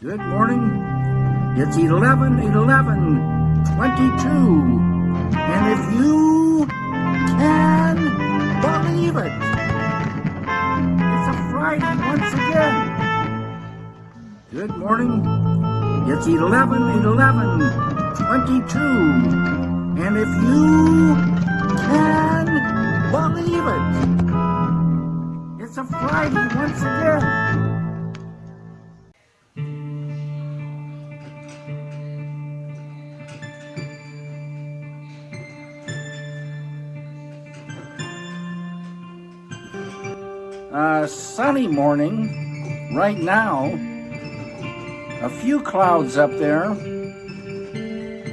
Good morning. It's 11 11 22. And if you can believe it, it's a Friday once again. Good morning. It's 11 11 22. And if you can believe it, it's a Friday once again. Uh, sunny morning right now. A few clouds up there.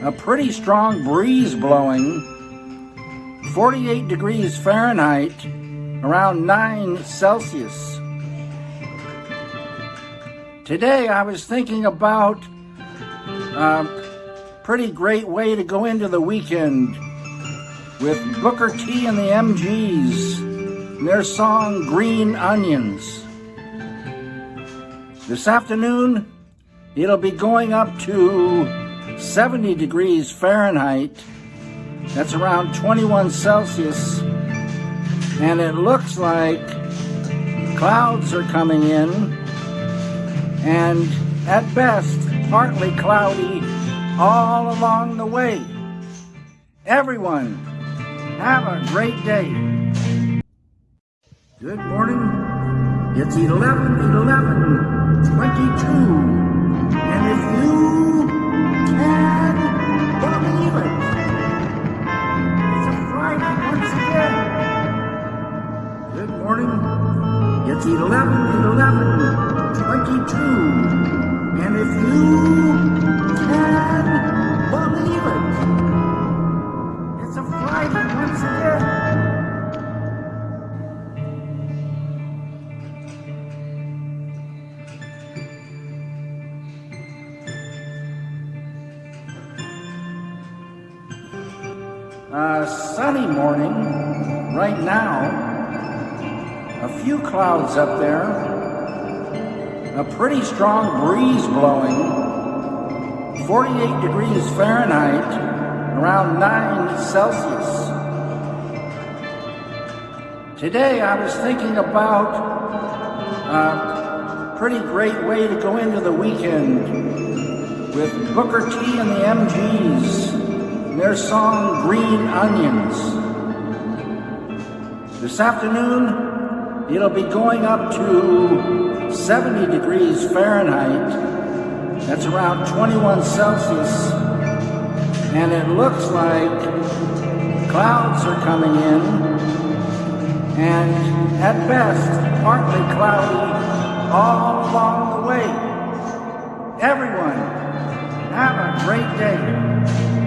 A pretty strong breeze blowing. 48 degrees Fahrenheit, around 9 Celsius. Today I was thinking about a pretty great way to go into the weekend with Booker T and the MGs and their song Green Onions. This afternoon, it'll be going up to 70 degrees Fahrenheit. That's around 21 Celsius. And it looks like clouds are coming in. And at best, partly cloudy all along the way. Everyone, have a great day. Good morning. It's 11 11 22. And if you can believe it, it's a Friday once again. Good morning. It's 11 11 22. Uh, sunny morning right now. A few clouds up there. A pretty strong breeze blowing. 48 degrees Fahrenheit, around 9 Celsius. Today I was thinking about a pretty great way to go into the weekend with Booker T and the MGs their song Green Onions. This afternoon, it'll be going up to 70 degrees Fahrenheit. That's around 21 Celsius. And it looks like clouds are coming in. And at best, partly cloudy all along the way. Everyone, have a great day.